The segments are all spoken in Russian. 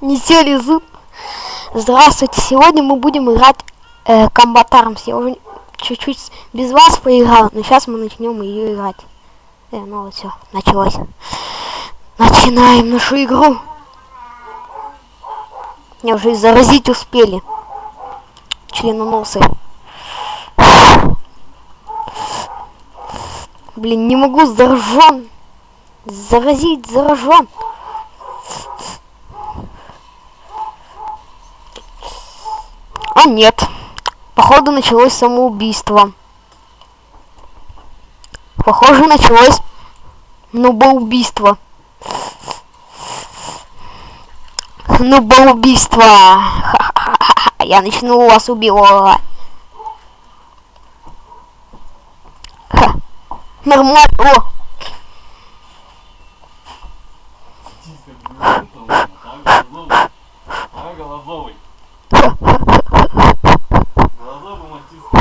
Метели зуб. Здравствуйте, сегодня мы будем играть э. Я уже чуть-чуть без вас поиграл, но сейчас мы начнем ее играть. Э, ну вот все, началось. Начинаем нашу игру. Меня уже и заразить успели. Членоносы. Блин, не могу, заражен. Заразить, заражен. А нет. Походу началось самоубийство. Похоже, началось нубоубийство. Нубоубийство. Я начну вас убивать. Нормально Голозовый. Голозовый мастистый.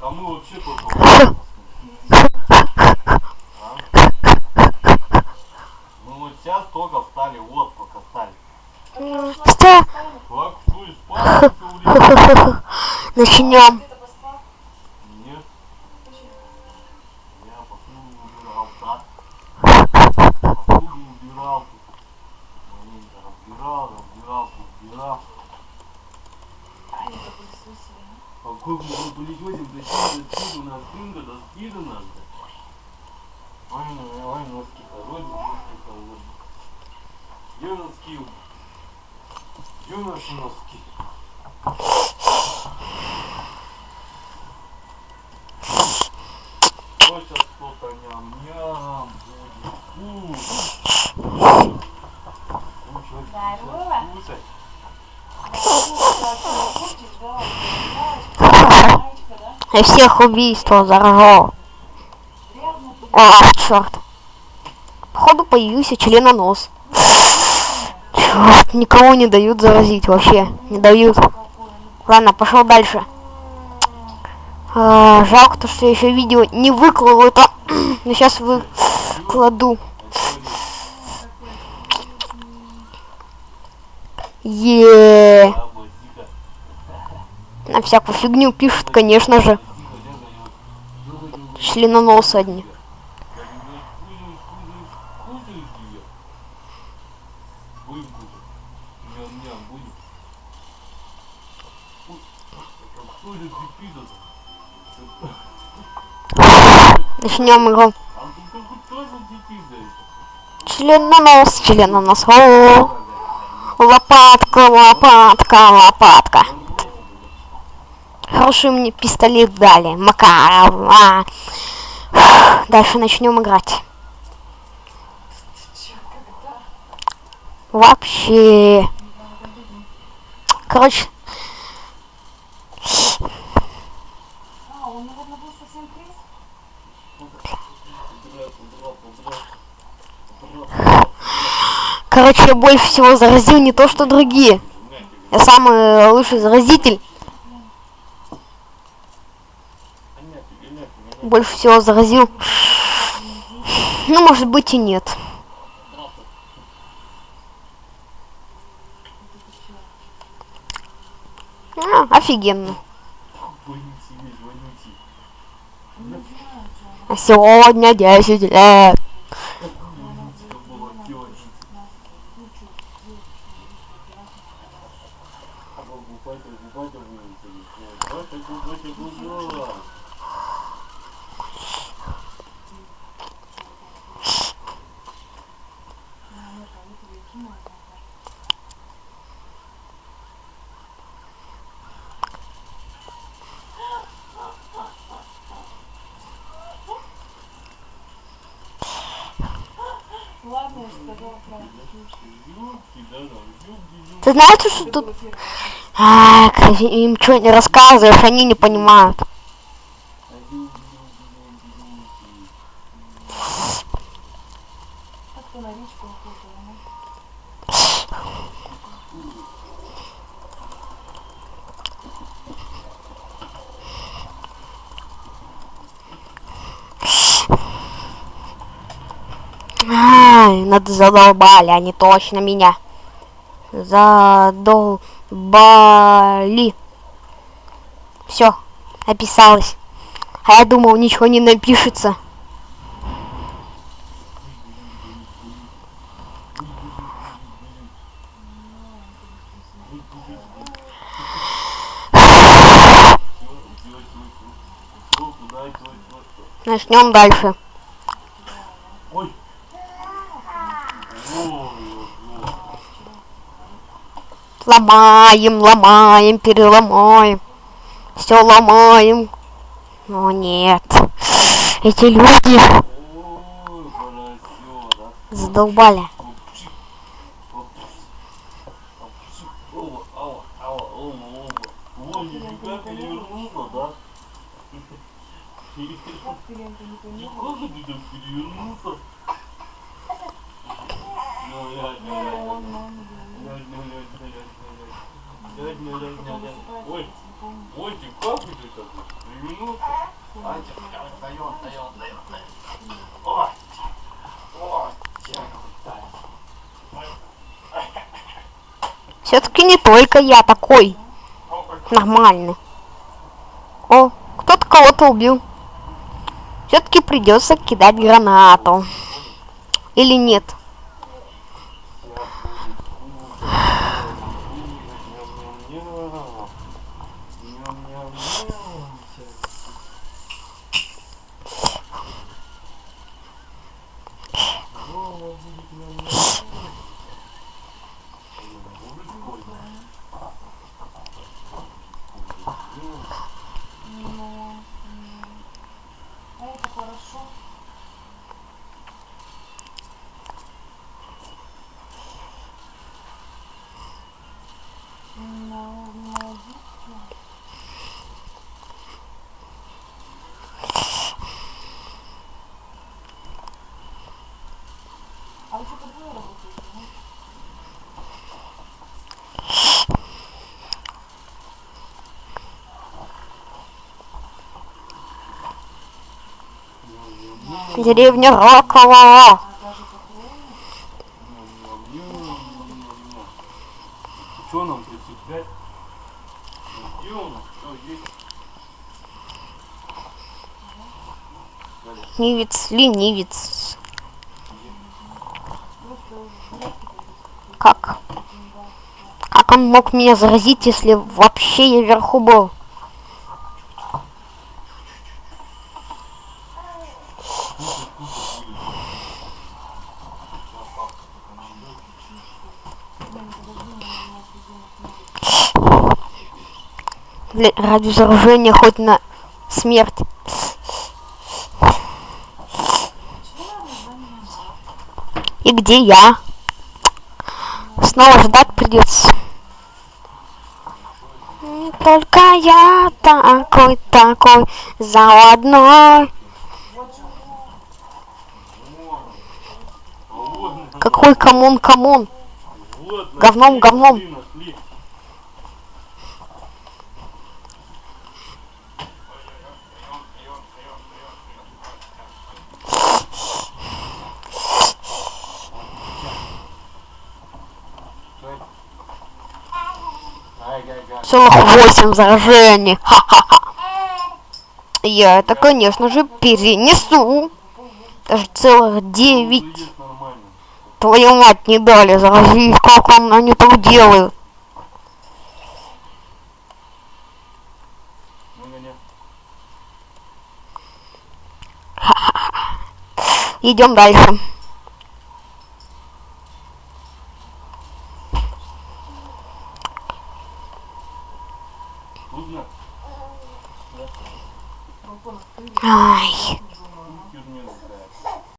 А мы вообще только Мы вот сейчас только встали, вот только встали. что? Как что, и спать все время? Начнем. Нет. Я посуду убирал, так. Посуду убирал тут. Маленько разбирал, разбирал, убирал. А как мы пылесосим, до скиду, до скиду, до скиду надо. Ой, ну, ой, носки холодные, носки холодные. Где носки? Где наши носки? И всех убийство заражал. О, черт. Походу появился членонос. Черт, никого не дают заразить вообще. Не дают. Ладно, пошел дальше. А, жалко то, что я еще видео не выкладывал это. Но сейчас выкладу. Е. На всякую фигню пишут, конечно же. Членоносы одни. Ням-ням, будем. Ой, Кто же пипидос? Начнем игру. А тут как тоже пипидос. Членонос, членонос. О, лопатка, лопатка, лопатка. Хороший мне пистолет дали. Макаров. а. Дальше начнем играть. Вообще. Короче, А, он, наверное, был совсем криз? Короче, я больше всего заразил не то, что другие. Я самый лучший заразитель. Больше всего заразил. Ну, может быть и нет. А, офигенно. Сегодня 10 лет. Вонючка была, Ты знаешь, что тут... А, им что не рассказываешь, они не понимают. Как-то на речку уходила, ну. Надо задолбали, они точно меня. Задолбали. Все, описалось. А я думал, ничего не напишется. Начнем дальше. Ой. Ой, ой, ой. Ломаем, ломаем, переломаем. Все ломаем. Но нет. Эти люди задолбали. Ой, телефон. Мультик, как ты так перевернулся? А, тя- тя- встаёт, встаёт, встаёт, встаёт. О, Все-таки не только я такой нормальный. О, кто-то кого-то убил. Все-таки придется кидать гранату. Или нет? Ну, м, а это хорошо. Деревня? Что нам 35? Где у нас? Что есть? Ленивец, ленивец. Как? Как он мог меня заразить, если вообще я вверху был? Ради заражения хоть на смерть. И где я? Снова ждать придется. Не только я такой, такой заводной. Какой камон, камон. Говном, говном. Целых восемь заражений. Ха-ха-ха. Я это, конечно же, перенесу. Даже целых девять. Твою мать не дали заразить. Как он, они так делают? Идем дальше.